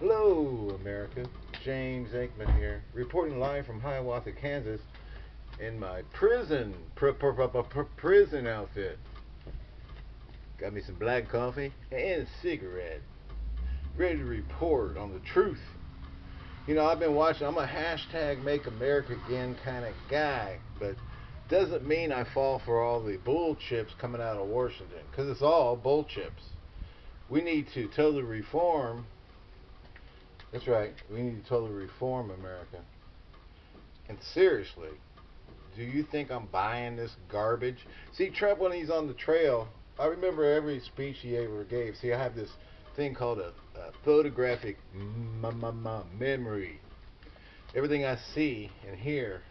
Hello, America. James Aikman here, reporting live from Hiawatha, Kansas, in my prison pr pr pr pr prison outfit. Got me some black coffee and a cigarette. Ready to report on the truth. You know, I've been watching. I'm a hashtag Make America Again kind of guy, but doesn't mean I fall for all the bull chips coming out of Washington, because it's all bull chips. We need to totally reform that's right. We need to totally reform America. And seriously, do you think I'm buying this garbage? See, Trump, when he's on the trail, I remember every speech he ever gave. See, I have this thing called a, a photographic memory. Everything I see and hear,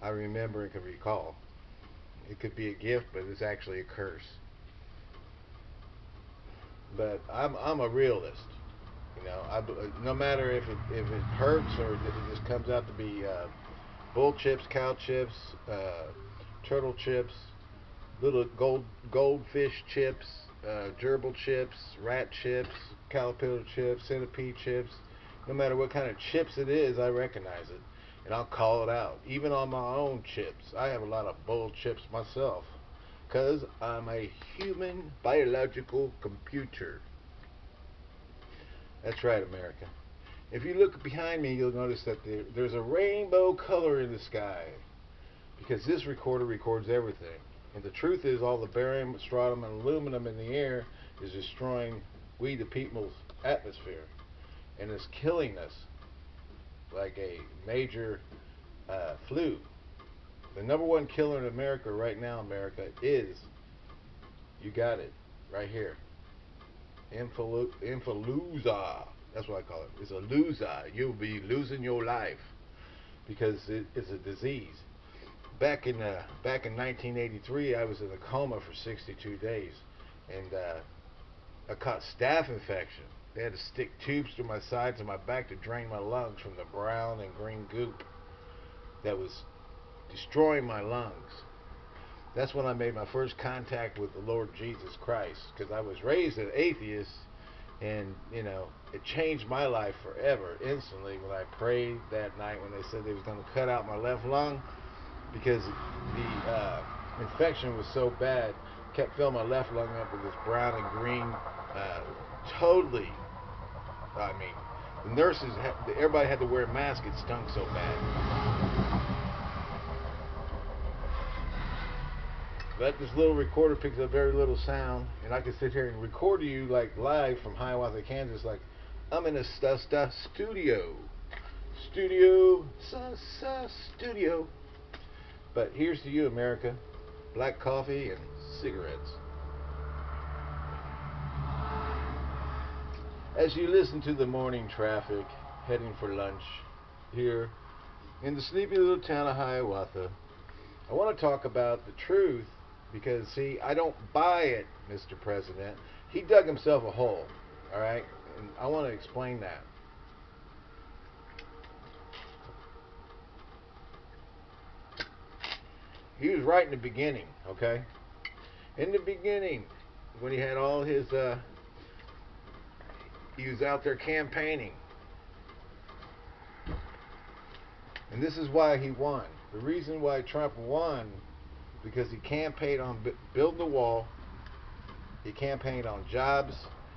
I remember and can recall. It could be a gift, but it's actually a curse. But I'm I'm a realist. You know, I, no matter if it if it hurts or if it just comes out to be uh, bull chips, cow chips, uh, turtle chips, little gold goldfish chips, uh, gerbil chips, rat chips, caterpillar chips, centipede chips. No matter what kind of chips it is, I recognize it, and I'll call it out. Even on my own chips, I have a lot of bull chips myself, cause I'm a human biological computer. That's right, America. If you look behind me, you'll notice that there, there's a rainbow color in the sky. Because this recorder records everything. And the truth is all the barium, strontium, and aluminum in the air is destroying we the people's atmosphere. And it's killing us like a major uh, flu. The number one killer in America right now, America, is, you got it, right here. Influenza. That's what I call it. It's a loser. You'll be losing your life because it, it's a disease. Back in uh, back in 1983, I was in a coma for 62 days, and uh, I caught staph infection. They had to stick tubes through my sides and my back to drain my lungs from the brown and green goop that was destroying my lungs that's when I made my first contact with the Lord Jesus Christ because I was raised an atheist and you know it changed my life forever instantly when I prayed that night when they said they was going to cut out my left lung because the uh, infection was so bad kept filling my left lung up with this brown and green uh, totally I mean the nurses everybody had to wear a mask it stunk so bad But this little recorder picks up very little sound, and I can sit here and record you like live from Hiawatha, Kansas, like I'm in a st st studio, studio, st studio. But here's to you, America: black coffee and cigarettes. As you listen to the morning traffic heading for lunch here in the sleepy little town of Hiawatha, I want to talk about the truth because, see, I don't buy it, Mr. President. He dug himself a hole, all right? And I want to explain that. He was right in the beginning, okay? In the beginning, when he had all his, uh, he was out there campaigning. And this is why he won. The reason why Trump won because he campaigned on building the wall, he campaigned on jobs,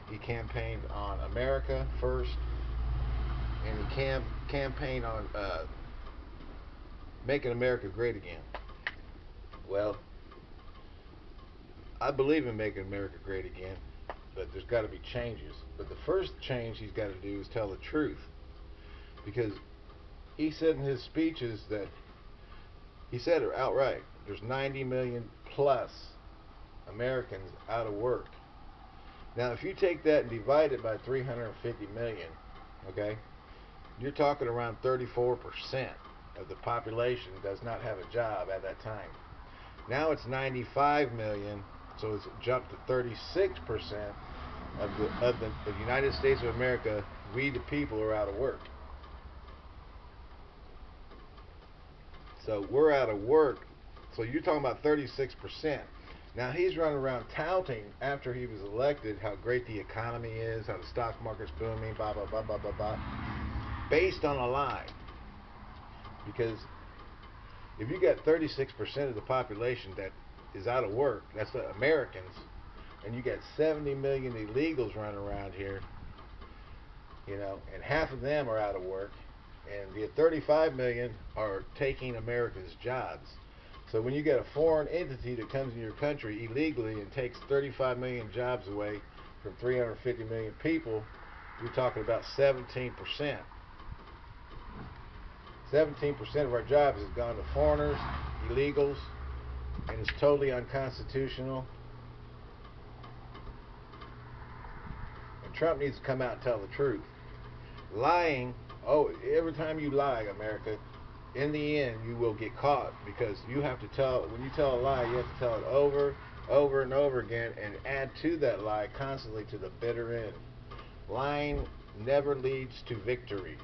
he campaigned on America first, and he cam campaigned on uh, making America great again. Well, I believe in making America great again, but there's got to be changes. But the first change he's got to do is tell the truth. Because he said in his speeches that, he said it outright, there's 90 million plus Americans out of work. Now, if you take that and divide it by 350 million, okay, you're talking around 34% of the population does not have a job at that time. Now it's 95 million, so it's jumped to 36% of the of the, of the United States of America. We the people are out of work. So we're out of work so you're talking about 36%. Now he's running around touting after he was elected how great the economy is, how the stock market's booming, blah blah blah blah blah blah, based on a lie. Because if you got 36% of the population that is out of work, that's the Americans, and you got 70 million illegals running around here, you know, and half of them are out of work, and the 35 million are taking America's jobs. So when you get a foreign entity that comes in your country illegally and takes 35 million jobs away from 350 million people, you're talking about 17%. 17% of our jobs has gone to foreigners, illegals, and it's totally unconstitutional. And Trump needs to come out and tell the truth. Lying, oh, every time you lie, America, in the end you will get caught because you have to tell when you tell a lie you have to tell it over over and over again and add to that lie constantly to the bitter end. Lying never leads to victory.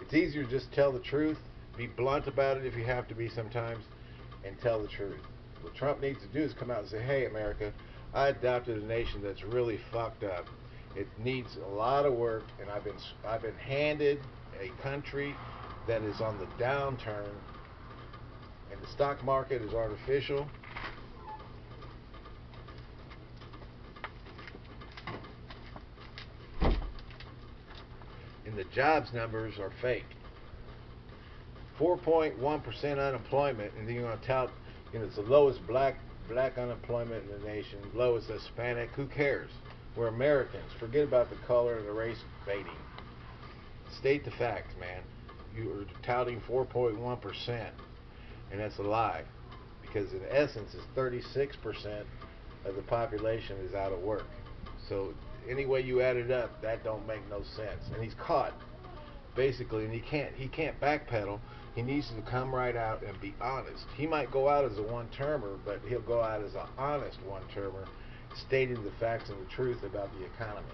It's easier to just tell the truth be blunt about it if you have to be sometimes and tell the truth. What trump needs to do is come out and say hey america i adopted a nation that's really fucked up it needs a lot of work and i've been i've been handed a country that is on the downturn and the stock market is artificial. And the jobs numbers are fake. 4.1% unemployment, and then you're going to tout, you know, it's the lowest black black unemployment in the nation, lowest Hispanic. Who cares? We're Americans. Forget about the color and the race baiting. State the facts, man you are touting 4.1%, and that's a lie, because in essence, it's 36% of the population is out of work. So any way you add it up, that don't make no sense. And he's caught, basically, and he can't he can't backpedal. He needs to come right out and be honest. He might go out as a one-termer, but he'll go out as an honest one-termer, stating the facts and the truth about the economy.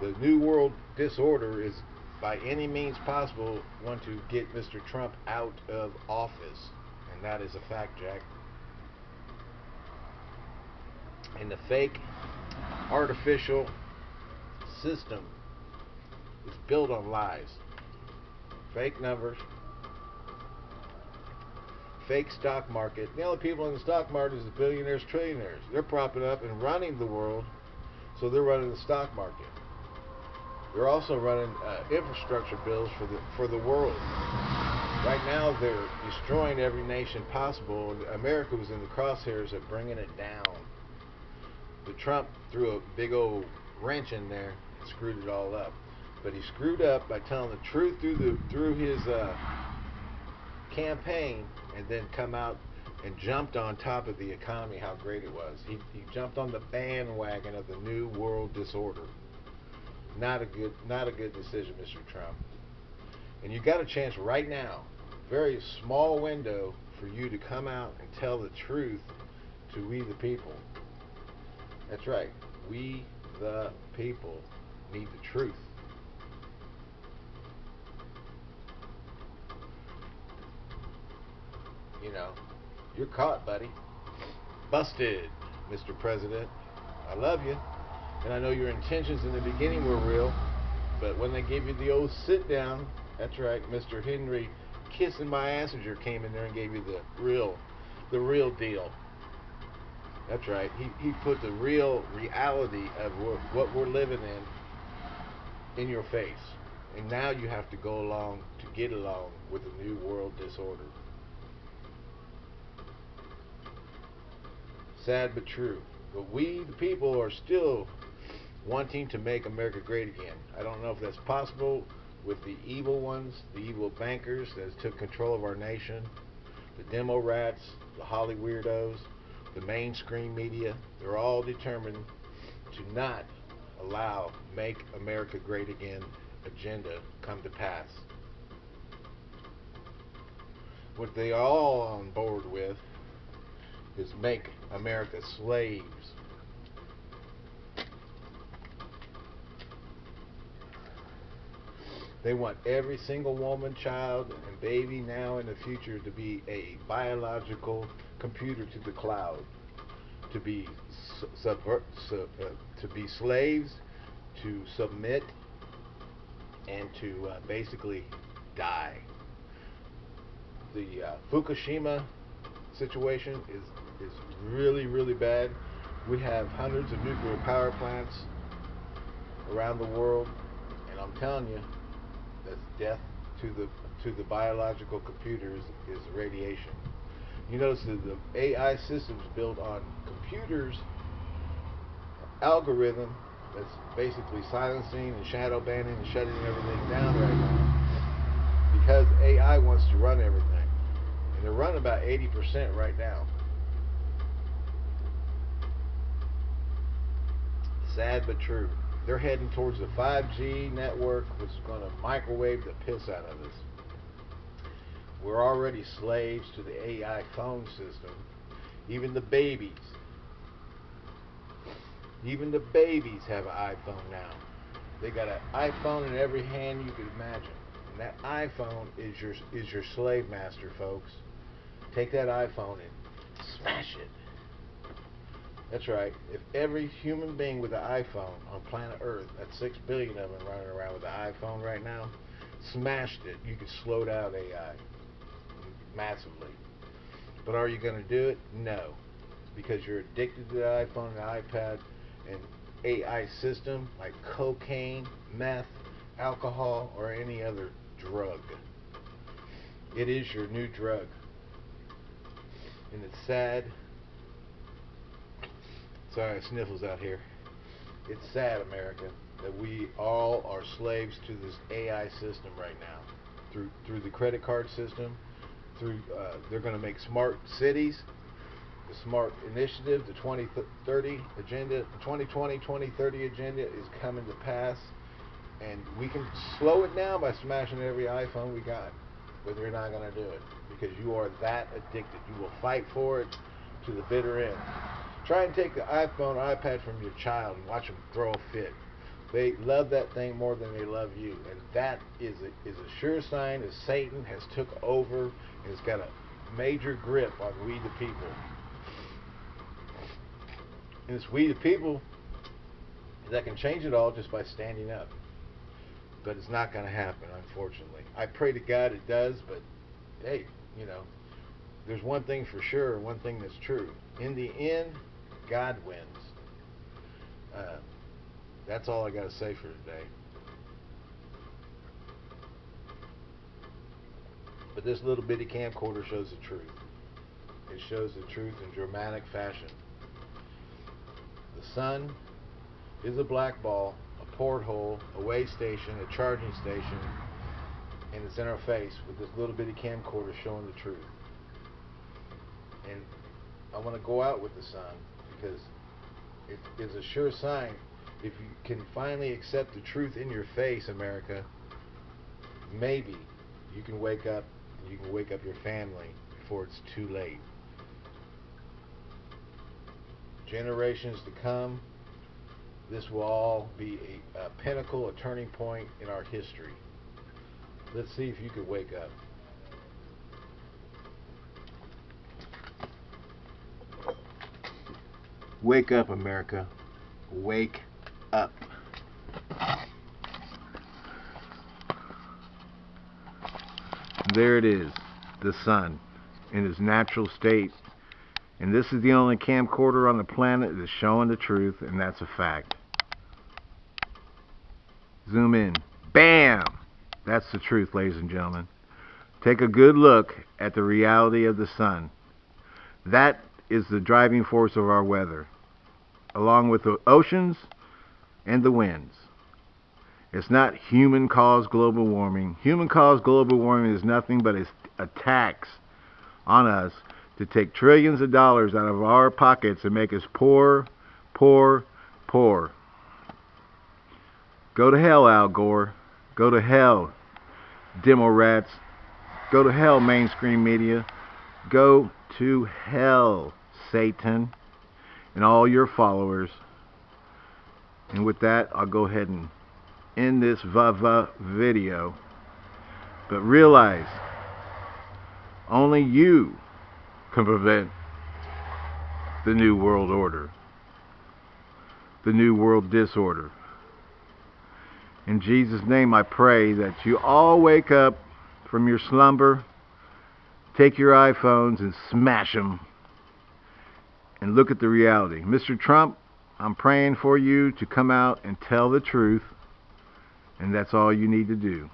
The New World Disorder is by any means possible want to get Mr. Trump out of office. And that is a fact, Jack. And the fake, artificial system is built on lies. Fake numbers, fake stock market. The only people in the stock market is the billionaires, trillionaires. They're propping up and running the world, so they're running the stock market. They're also running uh, infrastructure bills for the for the world. Right now, they're destroying every nation possible. And America was in the crosshairs of bringing it down. The Trump threw a big old wrench in there and screwed it all up. But he screwed up by telling the truth through the through his uh, campaign, and then come out and jumped on top of the economy how great it was. He, he jumped on the bandwagon of the new world disorder. Not a good, not a good decision, Mr. Trump. And you got a chance right now, very small window for you to come out and tell the truth to we the people. That's right. We the people need the truth. You know, you're caught, buddy. Busted, Mr. President. I love you. And I know your intentions in the beginning were real, but when they gave you the old sit down, that's right, Mr. Henry Kissing My Assinger came in there and gave you the real, the real deal. That's right. He, he put the real reality of what, what we're living in in your face. And now you have to go along to get along with the new world disorder. Sad but true. But we, the people, are still wanting to make America great again. I don't know if that's possible with the evil ones, the evil bankers that took control of our nation, the demo rats, the Holly weirdos, the mainstream media. They're all determined to not allow Make America Great Again agenda come to pass. What they are all on board with is make America slaves They want every single woman, child, and baby now in the future to be a biological computer to the cloud, to be subvert, sub, uh, to be slaves, to submit, and to uh, basically die. The uh, Fukushima situation is is really really bad. We have hundreds of nuclear power plants around the world, and I'm telling you, that's death to the to the biological computers is radiation. You notice that the AI systems built on computers algorithm that's basically silencing and shadow banning and shutting everything down right now because AI wants to run everything. And they're running about 80% right now. Sad but true. They're heading towards the 5G network, which is going to microwave the piss out of us. We're already slaves to the AI phone system. Even the babies. Even the babies have an iPhone now. They got an iPhone in every hand you could imagine. And that iPhone is your is your slave master, folks. Take that iPhone and smash it. That's right. If every human being with an iPhone on planet Earth, that's six billion of them running around with an iPhone right now, smashed it, you could slow down AI massively. But are you going to do it? No. Because you're addicted to the iPhone and the iPad and AI system like cocaine, meth, alcohol, or any other drug. It is your new drug. And it's sad. Sorry, sniffles out here. It's sad, America, that we all are slaves to this AI system right now. Through through the credit card system, through uh, they're going to make smart cities, the smart initiative, the 2030 agenda, the 2020 2030 agenda is coming to pass, and we can slow it down by smashing every iPhone we got, but you're not going to do it because you are that addicted. You will fight for it to the bitter end. Try and take the iPhone, or iPad from your child and watch them throw a fit. They love that thing more than they love you, and that is a, is a sure sign that Satan has took over and has got a major grip on we the people. And it's we the people that can change it all just by standing up. But it's not going to happen, unfortunately. I pray to God it does, but hey, you know, there's one thing for sure, one thing that's true. In the end, God wins. Uh, that's all I got to say for today. But this little bitty camcorder shows the truth. It shows the truth in dramatic fashion. The sun is a black ball, a porthole, a way station, a charging station, and it's in our face with this little bitty camcorder showing the truth. And I want to go out with the sun because it is a sure sign if you can finally accept the truth in your face, America, maybe you can wake up and you can wake up your family before it's too late. Generations to come, this will all be a, a pinnacle, a turning point in our history. Let's see if you can wake up. Wake up, America. Wake up. There it is, the sun in its natural state. And this is the only camcorder on the planet that's showing the truth, and that's a fact. Zoom in. Bam! That's the truth, ladies and gentlemen. Take a good look at the reality of the sun. That is the driving force of our weather, along with the oceans and the winds. It's not human caused global warming. Human caused global warming is nothing but a tax on us to take trillions of dollars out of our pockets and make us poor, poor, poor. Go to hell, Al Gore. Go to hell, demo rats. Go to hell, mainstream media. Go to hell, Satan, and all your followers. And with that, I'll go ahead and end this VAVA video. But realize, only you can prevent the New World Order, the New World Disorder. In Jesus' name, I pray that you all wake up from your slumber, take your iPhones and smash them, and look at the reality. Mr. Trump, I'm praying for you to come out and tell the truth, and that's all you need to do.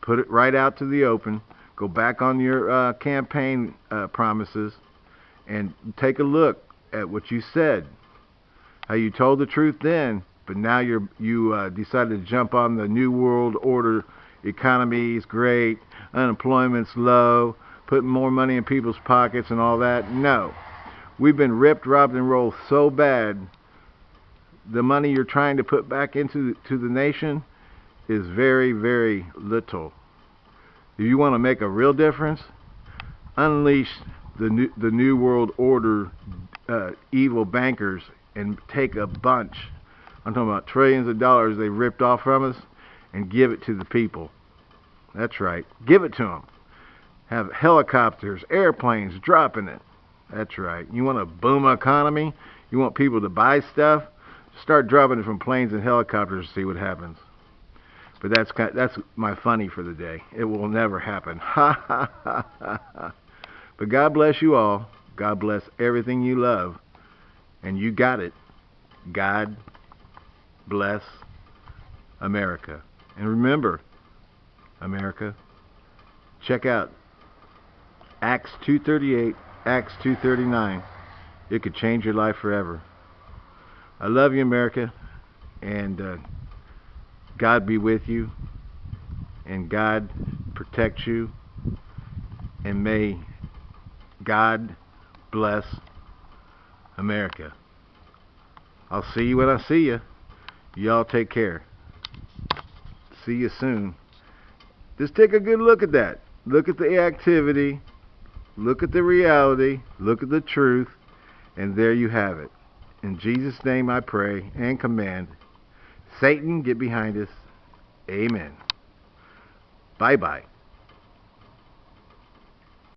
Put it right out to the open. Go back on your uh, campaign uh, promises and take a look at what you said. How you told the truth then, but now you're you uh, decided to jump on the new world order. Economy is great, unemployment's low, putting more money in people's pockets and all that. No, we've been ripped, robbed, and rolled so bad. The money you're trying to put back into to the nation is very, very little. If you want to make a real difference, unleash the new, the new world order uh, evil bankers and take a bunch I'm talking about trillions of dollars they ripped off from us and give it to the people. That's right. Give it to them. Have helicopters, airplanes dropping it. That's right. You want a boom economy? You want people to buy stuff? Start dropping it from planes and helicopters to see what happens. But that's kind of, that's my funny for the day. It will never happen. Ha ha ha ha. But God bless you all. God bless everything you love. And you got it. God bless America. And remember, America, check out Acts 238, Acts 239. It could change your life forever. I love you, America, and uh, God be with you, and God protect you, and may God bless America. I'll see you when I see you. Y'all take care. See you soon. Just take a good look at that. Look at the activity. Look at the reality. Look at the truth. And there you have it. In Jesus' name I pray and command. Satan, get behind us. Amen. Bye bye.